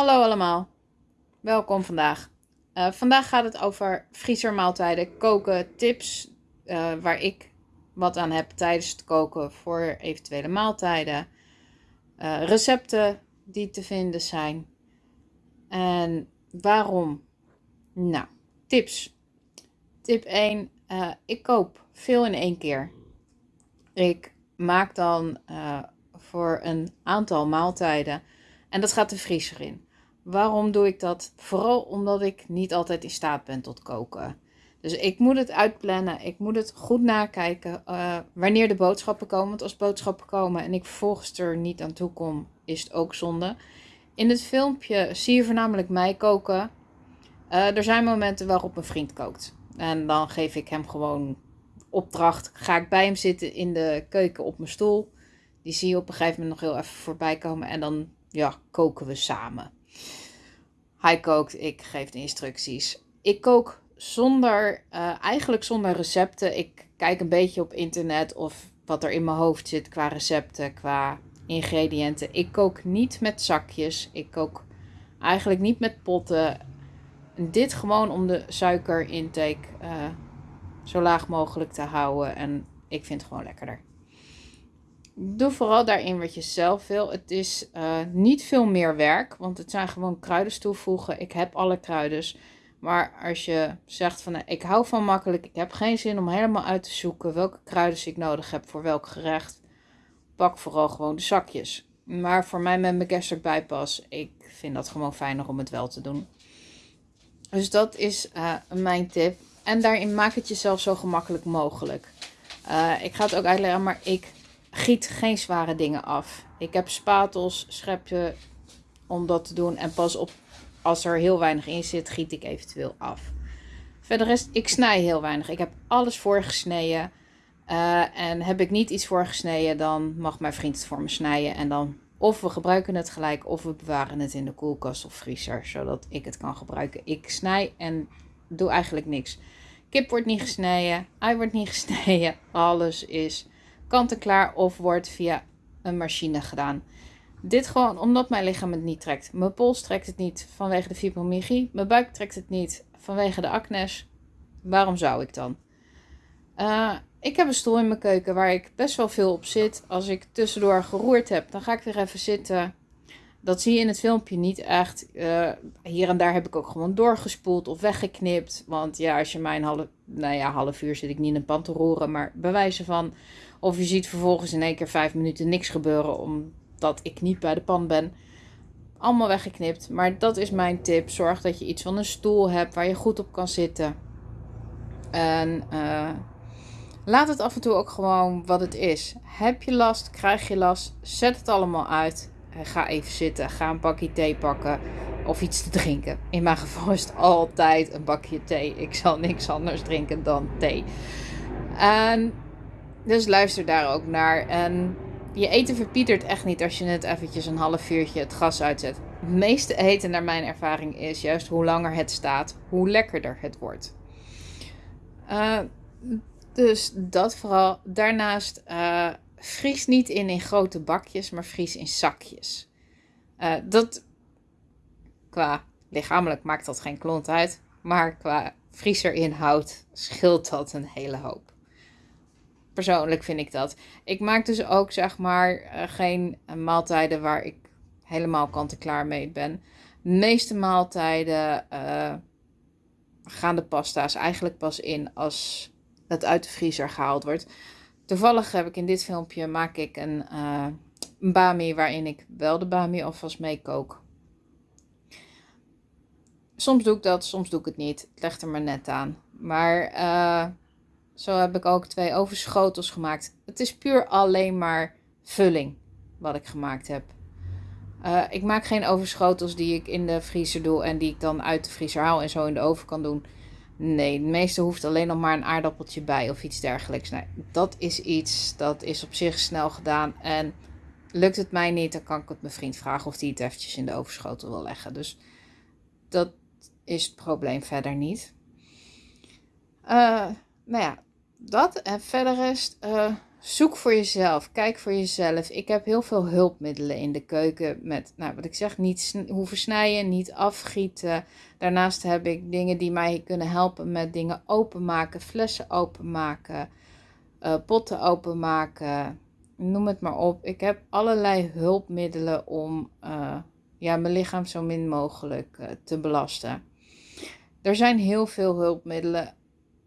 Hallo allemaal, welkom vandaag. Uh, vandaag gaat het over vriezer koken, tips uh, waar ik wat aan heb tijdens het koken voor eventuele maaltijden, uh, recepten die te vinden zijn en waarom. Nou, tips. Tip 1, ik koop veel in één keer. Ik maak dan voor een aantal maaltijden en dat gaat de vriezer in. Waarom doe ik dat? Vooral omdat ik niet altijd in staat ben tot koken. Dus ik moet het uitplannen. Ik moet het goed nakijken uh, wanneer de boodschappen komen. Want als boodschappen komen en ik vervolgens er niet aan toe kom, is het ook zonde. In het filmpje zie je voornamelijk mij koken. Uh, er zijn momenten waarop een vriend kookt. En dan geef ik hem gewoon opdracht. Ga ik bij hem zitten in de keuken op mijn stoel. Die zie je op een gegeven moment nog heel even voorbij komen. En dan ja, koken we samen. Hij kookt, ik geef de instructies. Ik kook zonder, uh, eigenlijk zonder recepten. Ik kijk een beetje op internet of wat er in mijn hoofd zit qua recepten, qua ingrediënten. Ik kook niet met zakjes. Ik kook eigenlijk niet met potten. Dit gewoon om de suikerintake uh, zo laag mogelijk te houden. En ik vind het gewoon lekkerder. Doe vooral daarin wat je zelf wil. Het is uh, niet veel meer werk, want het zijn gewoon kruiden toevoegen. Ik heb alle kruiden. Maar als je zegt van ik hou van makkelijk, ik heb geen zin om helemaal uit te zoeken welke kruiden ik nodig heb voor welk gerecht, pak vooral gewoon de zakjes. Maar voor mij met mijn gastric bypass, ik vind dat gewoon fijner om het wel te doen. Dus dat is uh, mijn tip. En daarin maak het jezelf zo gemakkelijk mogelijk. Uh, ik ga het ook uitleggen, maar ik giet geen zware dingen af. Ik heb spatels, schepje om dat te doen. En pas op, als er heel weinig in zit, giet ik eventueel af. Verder is, ik snij heel weinig. Ik heb alles voorgesneden. Uh, en heb ik niet iets voorgesneden, dan mag mijn vriend het voor me snijden. En dan of we gebruiken het gelijk, of we bewaren het in de koelkast of vriezer, zodat ik het kan gebruiken. Ik snij en doe eigenlijk niks. Kip wordt niet gesneden, ei wordt niet gesneden. Alles is kant-en-klaar of wordt via een machine gedaan. Dit gewoon omdat mijn lichaam het niet trekt. Mijn pols trekt het niet vanwege de fibromyalgie. Mijn buik trekt het niet vanwege de acnes. Waarom zou ik dan? Uh, ik heb een stoel in mijn keuken waar ik best wel veel op zit. Als ik tussendoor geroerd heb, dan ga ik weer even zitten. Dat zie je in het filmpje niet echt. Uh, hier en daar heb ik ook gewoon doorgespoeld of weggeknipt. Want ja, als je mij een half, nou ja, half uur zit ik niet in een pan te roeren. Maar bewijzen van of je ziet vervolgens in één keer vijf minuten niks gebeuren omdat ik niet bij de pan ben. Allemaal weggeknipt. Maar dat is mijn tip. Zorg dat je iets van een stoel hebt waar je goed op kan zitten. En uh, laat het af en toe ook gewoon wat het is. Heb je last? Krijg je last? Zet het allemaal uit. Ga even zitten. Ga een bakje thee pakken. Of iets te drinken. In mijn geval is het altijd een bakje thee. Ik zal niks anders drinken dan thee. En dus luister daar ook naar. En je eten verpietert echt niet als je het eventjes een half uurtje het gas uitzet. Het meeste eten, naar mijn ervaring, is juist hoe langer het staat, hoe lekkerder het wordt. Uh, dus dat vooral. Daarnaast uh, vries niet in in grote bakjes, maar vries in zakjes. Uh, dat qua lichamelijk maakt dat geen klont uit, maar qua vriezerinhoud scheelt dat een hele hoop. Persoonlijk vind ik dat. Ik maak dus ook zeg maar eh, geen eh, maaltijden waar ik helemaal kant-en-klaar mee ben. De meeste maaltijden uh, gaan de pasta's eigenlijk pas in als het uit de vriezer gehaald wordt. Toevallig heb ik in dit filmpje maak ik een, uh, een bami waarin ik wel de bami alvast mee kook. Soms doe ik dat, soms doe ik het niet. Het legt er maar net aan. Maar uh, zo heb ik ook twee overschotels gemaakt. Het is puur alleen maar vulling wat ik gemaakt heb. Uh, ik maak geen overschotels die ik in de vriezer doe en die ik dan uit de vriezer haal en zo in de oven kan doen. Nee, het meeste hoeft alleen nog maar een aardappeltje bij of iets dergelijks. Nee, dat is iets dat is op zich snel gedaan. En lukt het mij niet, dan kan ik het mijn vriend vragen of hij het eventjes in de overschotel wil leggen. Dus dat is het probleem verder niet. Uh, nou ja, dat. En verder is uh, zoek voor jezelf. Kijk voor jezelf. Ik heb heel veel hulpmiddelen in de keuken. Met, nou, wat ik zeg, niet hoeven snijden, niet afgieten. Daarnaast heb ik dingen die mij kunnen helpen met dingen openmaken, flessen openmaken, uh, potten openmaken. Noem het maar op. Ik heb allerlei hulpmiddelen om uh, ja, mijn lichaam zo min mogelijk te belasten. Er zijn heel veel hulpmiddelen.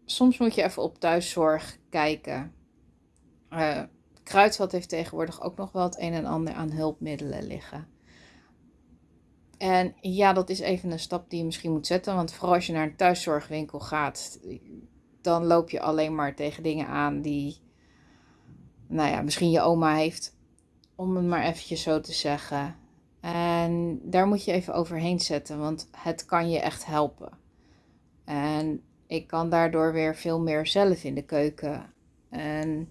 Soms moet je even op thuiszorg kijken. Uh, heeft tegenwoordig ook nog wel het een en ander aan hulpmiddelen liggen. En ja, dat is even een stap die je misschien moet zetten. Want vooral als je naar een thuiszorgwinkel gaat, dan loop je alleen maar tegen dingen aan die, nou ja, misschien je oma heeft. Om het maar eventjes zo te zeggen. En daar moet je even overheen zetten, want het kan je echt helpen. En ik kan daardoor weer veel meer zelf in de keuken. En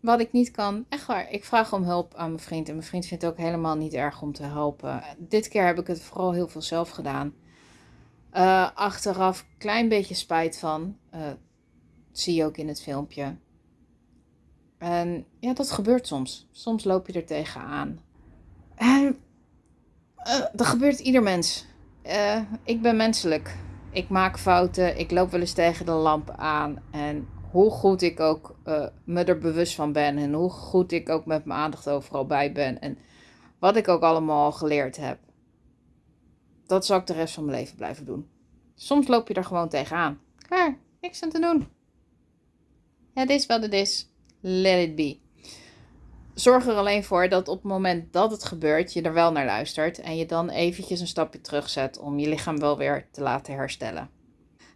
wat ik niet kan, echt waar, ik vraag om hulp aan mijn vriend. En mijn vriend vindt het ook helemaal niet erg om te helpen. Dit keer heb ik het vooral heel veel zelf gedaan. Uh, achteraf klein beetje spijt van. Uh, zie je ook in het filmpje. En ja, dat gebeurt soms. Soms loop je er tegenaan. En dat gebeurt ieder mens. ik ben menselijk. Ik maak fouten. Ik loop wel eens tegen de lamp aan. En hoe goed ik ook uh, me er bewust van ben en hoe goed ik ook met mijn aandacht overal bij ben en wat ik ook allemaal geleerd heb. Dat zal ik de rest van mijn leven blijven doen. Soms loop je er gewoon tegenaan. Klaar, niks aan te doen. Het is wat het is. Let it be. Zorg er alleen voor dat op het moment dat het gebeurt, je er wel naar luistert en je dan eventjes een stapje terugzet om je lichaam wel weer te laten herstellen.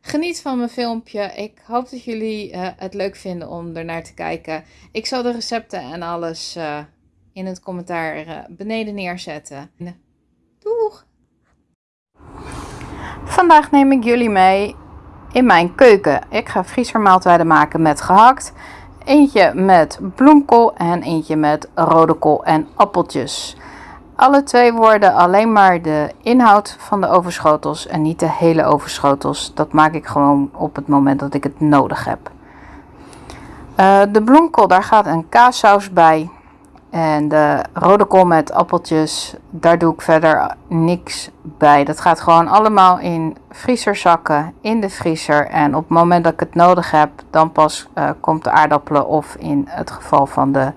Geniet van mijn filmpje. Ik hoop dat jullie uh, het leuk vinden om ernaar te kijken. Ik zal de recepten en alles uh, in het commentaar uh, beneden neerzetten. Doeg! Vandaag neem ik jullie mee in mijn keuken. Ik ga vriesermaaltijden maken met gehakt. Eentje met bloemkool en eentje met rode kool en appeltjes. Alle twee worden alleen maar de inhoud van de overschotels en niet de hele overschotels. Dat maak ik gewoon op het moment dat ik het nodig heb. Uh, de bloemkool, daar gaat een kaassaus bij. En de rode kool met appeltjes, daar doe ik verder niks bij. Dat gaat gewoon allemaal in vrieserzakken in de vriezer. En op het moment dat ik het nodig heb, dan pas uh, komt de aardappelen of in het geval van de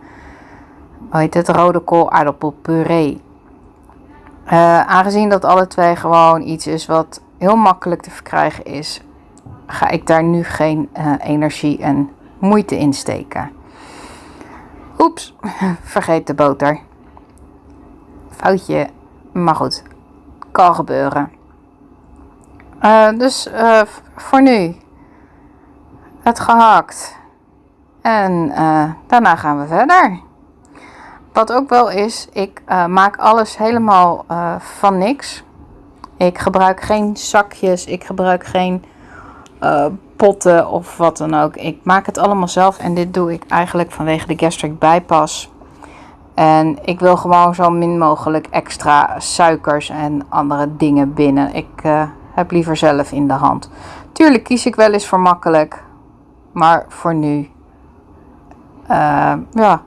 hoe heet het, rode kool aardappelpuree. Uh, aangezien dat alle twee gewoon iets is wat heel makkelijk te verkrijgen is, ga ik daar nu geen uh, energie en moeite in steken. Oeps, vergeet de boter. Foutje, maar goed, kan gebeuren. Uh, dus voor nu het gehakt. En daarna gaan we verder. Wat ook wel is, ik maak alles helemaal van niks. Ik gebruik geen zakjes, ik gebruik geen potten of wat dan ook. Ik maak het allemaal zelf en dit doe ik eigenlijk vanwege de gastric bypass. En ik wil gewoon zo min mogelijk extra suikers en andere dingen binnen. Ik heb liever zelf in de hand. Tuurlijk kies ik wel eens voor makkelijk, maar voor nu, ja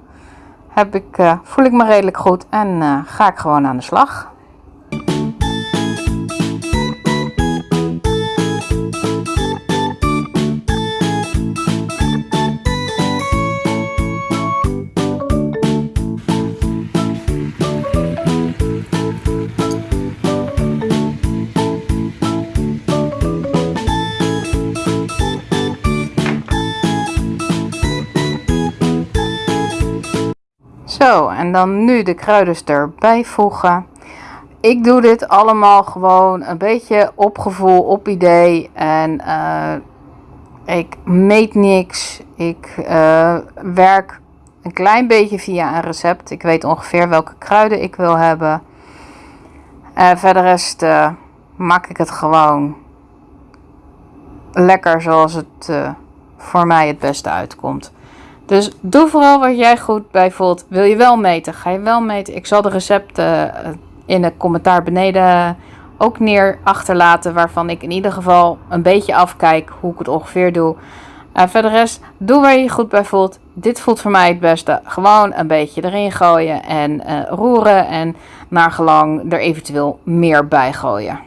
heb ik, uh, voel ik me redelijk goed en ga ik gewoon aan de slag. Zo, en dan nu de kruiden erbij voegen. Ik doe dit allemaal gewoon een beetje op gevoel, op idee. En uh, ik meet niks. Ik uh, werk een klein beetje via een recept. Ik weet ongeveer welke kruiden ik wil hebben. Uh, verder rest maak ik het gewoon lekker zoals het voor mij het beste uitkomt. Dus doe vooral wat jij goed bij voelt. Wil je wel meten? Ga je wel meten? Ik zal de recepten eh, in het commentaar beneden ook neer achterlaten. Waarvan ik in ieder geval een beetje afkijk hoe ik het ongeveer doe. Voor de rest, doe waar je je goed bij voelt. Dit voelt voor mij het beste. Gewoon een beetje erin gooien en uh, roeren. En naar gelang er eventueel meer bij gooien.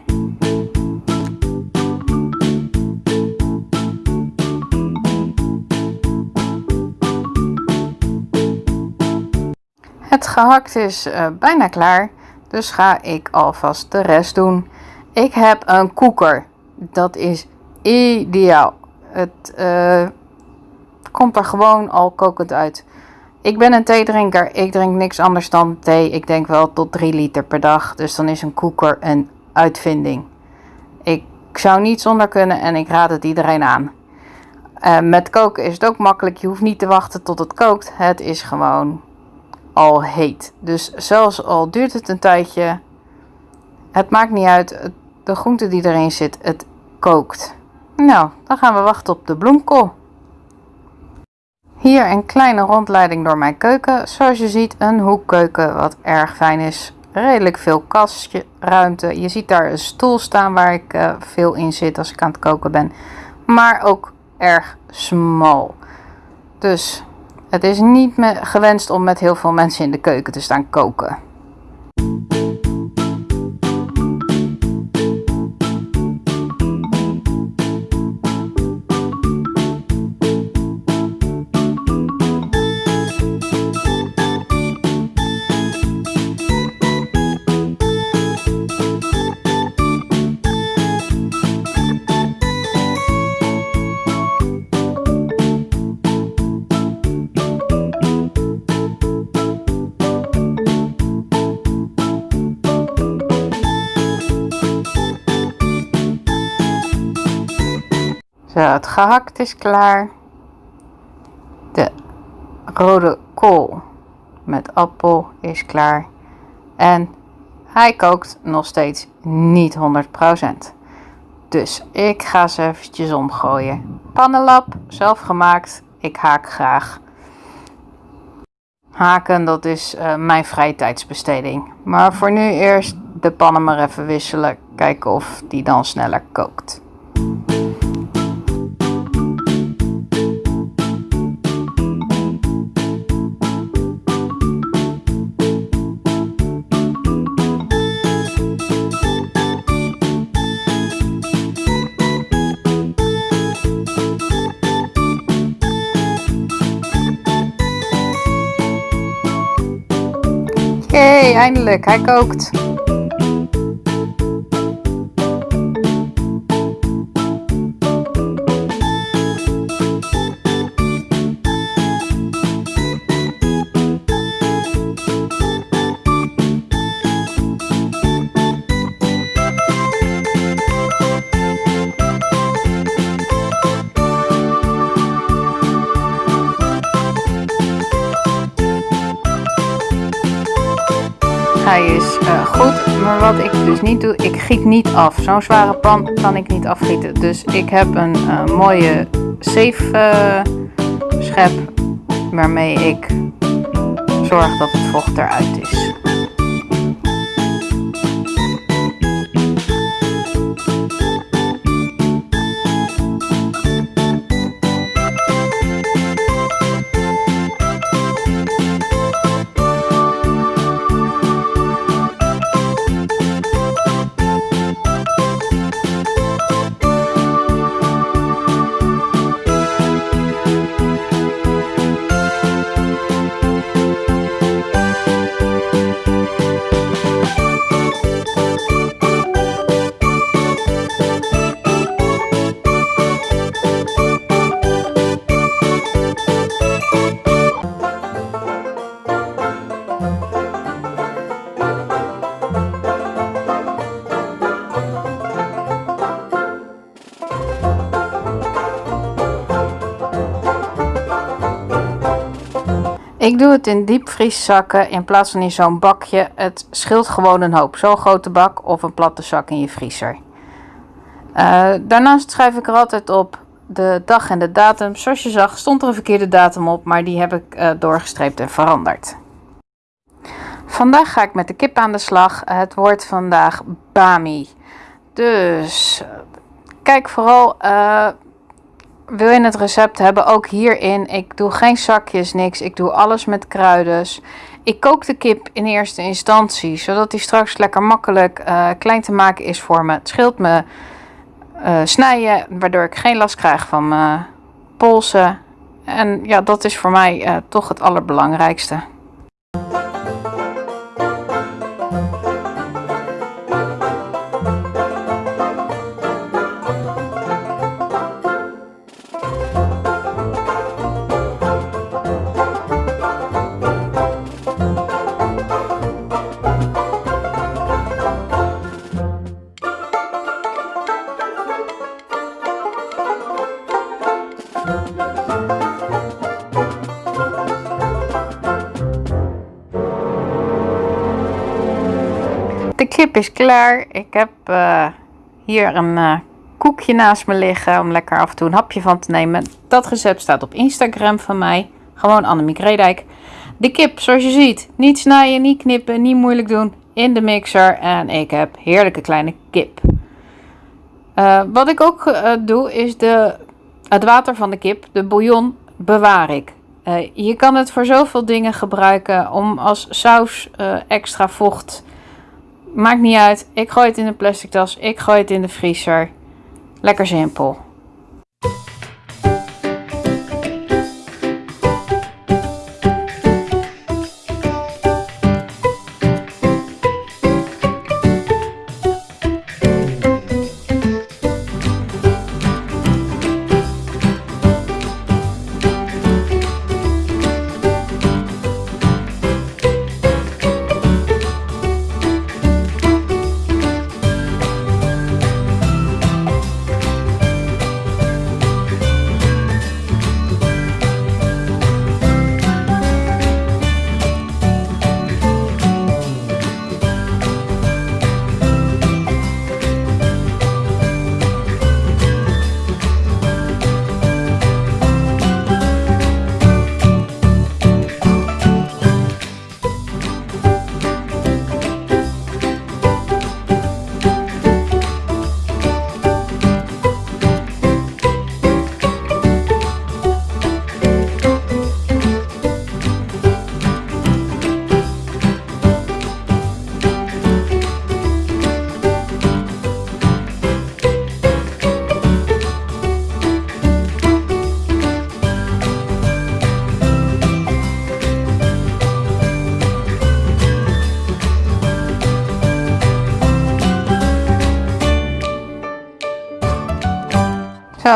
Het gehakt is uh, bijna klaar. Dus ga ik alvast de rest doen. Ik heb een koeker. Dat is ideaal. Het uh, komt er gewoon al kokend uit. Ik ben een theedrinker. Ik drink niks anders dan thee. Ik denk wel tot 3 liter per dag. Dus dan is een koeker een uitvinding. Ik zou niet zonder kunnen en ik raad het iedereen aan. Uh, met koken is het ook makkelijk. Je hoeft niet te wachten tot het kookt. Het is gewoon al heet. Dus zelfs al duurt het een tijdje, het maakt niet uit. De groente die erin zit, het kookt. Nou, dan gaan we wachten op de bloemkool. Hier een kleine rondleiding door mijn keuken. Zoals je ziet een hoekkeuken wat erg fijn is. Redelijk veel kastje, ruimte. Je ziet daar een stoel staan waar ik uh, veel in zit als ik aan het koken ben. Maar ook erg smal. Dus het is niet gewenst om met heel veel mensen in de keuken te staan koken. Zo, het gehakt is klaar. De rode kool met appel is klaar. En hij kookt nog steeds niet 100%. Dus ik ga ze eventjes omgooien. Pannenlap, zelf gemaakt. Ik haak graag. Haken, dat is uh, mijn vrije tijdsbesteding. Maar voor nu eerst de pannen maar even wisselen. Kijken of die dan sneller kookt. Eindelijk, hij kookt. Dus niet doe, ik giet niet af. Zo'n zware pan kan ik niet afgieten. Dus ik heb een uh, mooie safe uh, schep waarmee ik zorg dat het vocht eruit is. Ik doe het in diepvrieszakken in plaats van in zo'n bakje. Het scheelt gewoon een hoop. Zo'n grote bak of een platte zak in je vriezer. Uh, daarnaast schrijf ik er altijd op de dag en de datum. Zoals je zag stond er een verkeerde datum op, maar die heb ik uh, doorgestreept en veranderd. Vandaag ga ik met de kip aan de slag. Het wordt vandaag bami. Dus kijk vooral wil je het recept hebben, ook hierin. Ik doe geen zakjes, niks. Ik doe alles met kruiden. Ik kook de kip in eerste instantie, zodat die straks lekker makkelijk uh, klein te maken is voor me. Het scheelt me uh, snijden, waardoor ik geen last krijg van mijn polsen. En ja, dat is voor mij uh, toch het allerbelangrijkste. Is klaar. Ik heb uh, hier een uh, koekje naast me liggen om lekker af en toe een hapje van te nemen. Dat recept staat op Instagram van mij. Gewoon Annemiek Redijk. De kip, zoals je ziet, niet snijden, niet knippen, niet moeilijk doen. In de mixer en ik heb heerlijke kleine kip. Uh, wat ik ook doe is de, het water van de kip, de bouillon, bewaar ik. je kan het voor zoveel dingen gebruiken om als saus extra vocht Maakt niet uit. Ik gooi het in een plastic tas. Ik gooi het in de vriezer. Lekker simpel.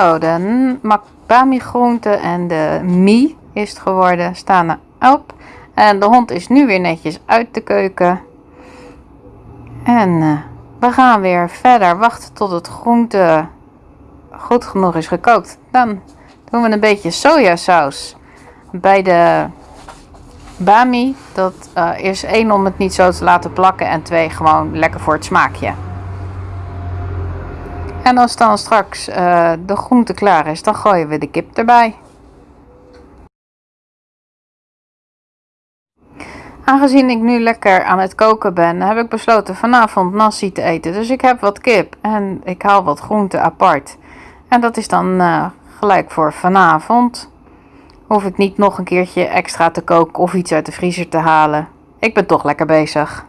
De makbami groente en de mie is het geworden, staan erop. En de hond is nu weer netjes uit de keuken. En uh, we gaan weer verder wachten tot het groente goed genoeg is gekookt. Dan doen we een beetje sojasaus bij de bami. Dat uh, is één om het niet zo te laten plakken en twee gewoon lekker voor het smaakje. En als dan straks uh, de groente klaar is, dan gooien we de kip erbij. Aangezien ik nu lekker aan het koken ben, heb ik besloten vanavond nasi te eten. Dus ik heb wat kip en ik haal wat groente apart. En dat is dan uh, gelijk voor vanavond. Hoef ik niet nog een keertje extra te koken of iets uit de vriezer te halen. Ik ben toch lekker bezig.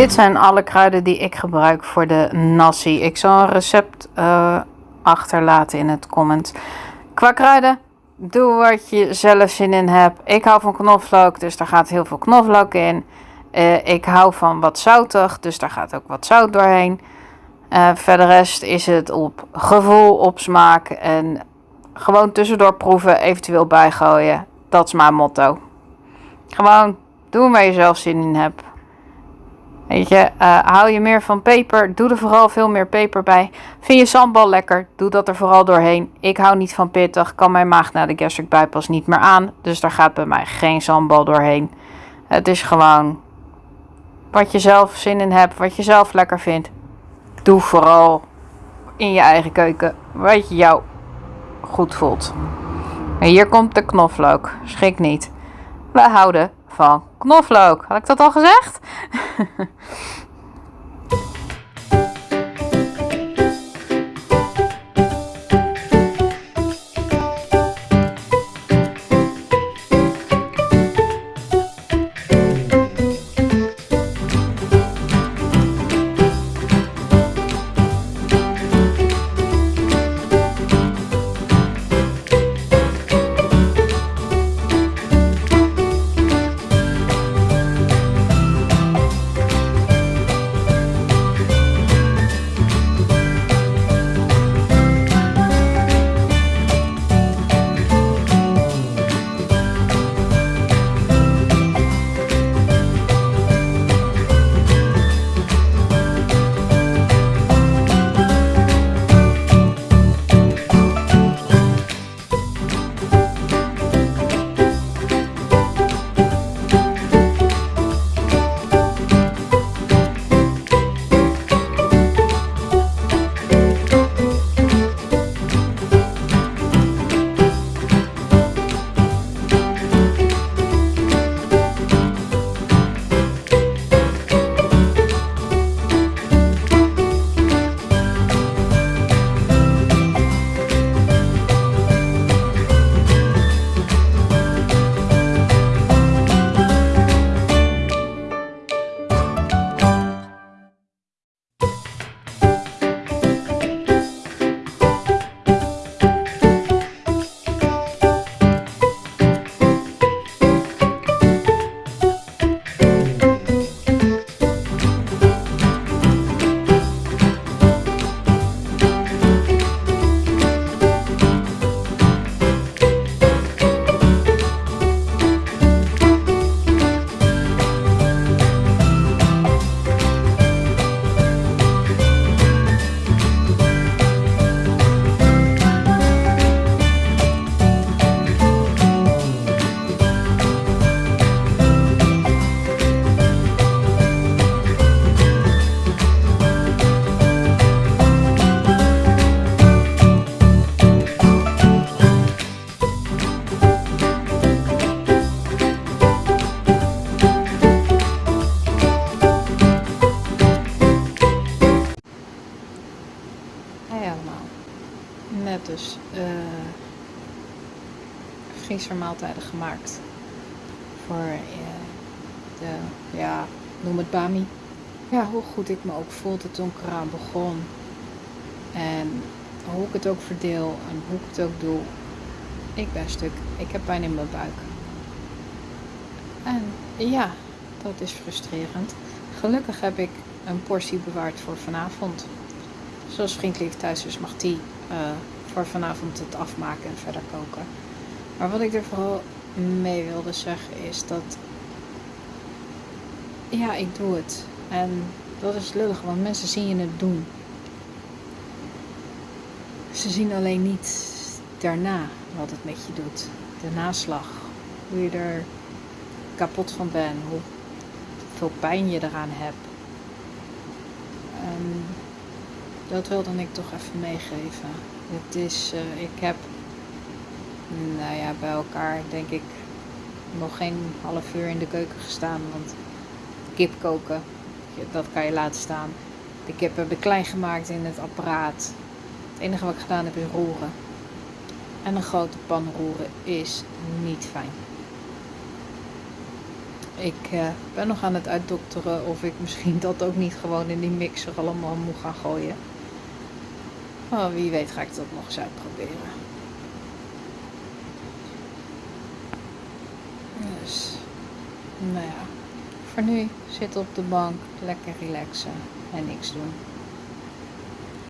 Dit zijn alle kruiden die ik gebruik voor de nasi. Ik zal een recept uh, achterlaten in het comment. Qua kruiden, doe wat je zelf zin in hebt. Ik hou van knoflook, dus daar gaat heel veel knoflook in. Uh, ik hou van wat zoutig, dus daar gaat ook wat zout doorheen. Uh, verder rest is het op gevoel, op smaak en gewoon tussendoor proeven, eventueel bijgooien. Dat is mijn motto. Gewoon doen waar je zelf zin in hebt. Weet je, uh, hou je meer van peper, doe er vooral veel meer peper bij. Vind je sambal lekker, doe dat er vooral doorheen. Ik hou niet van pittig, kan mijn maag na de gastric bypass niet meer aan. Dus daar gaat bij mij geen sambal doorheen. Het is gewoon wat je zelf zin in hebt, wat je zelf lekker vindt. Doe vooral in je eigen keuken wat je jou goed voelt. En hier komt de knoflook, schrik niet. Wij houden knoflook. Had ik dat al gezegd? Ja, hoe goed ik me ook voelde toen ik eraan begon. En hoe ik het ook verdeel en hoe ik het ook doe. Ik ben stuk. Ik heb pijn in mijn buik. En ja, dat is frustrerend. Gelukkig heb ik een portie bewaard voor vanavond. Zoals vriendelijk thuis is, mag die uh, voor vanavond het afmaken en verder koken. Maar wat ik er vooral mee wilde zeggen is dat. Ja, ik doe het. En dat is lullig, want mensen zien je het doen. Ze zien alleen niet daarna wat het met je doet. De naslag. Hoe je er kapot van bent. Hoeveel pijn je eraan hebt. En dat wilde ik toch even meegeven. Het is, uh, ik heb, nou ja, bij elkaar denk ik nog geen half uur in de keuken gestaan. Want kip koken, dat kan je laten staan. Kip heb ik klein gemaakt in het apparaat. Het enige wat ik gedaan heb is roeren. En een grote pan roeren is niet fijn. ik eh, ben nog aan het uitdokteren of ik misschien dat ook niet gewoon in die mixer allemaal moet gaan gooien. Oh, wie weet ga ik dat nog eens uitproberen. Dus, nou ja, voor nu zitten op de bank, lekker relaxen en niks doen.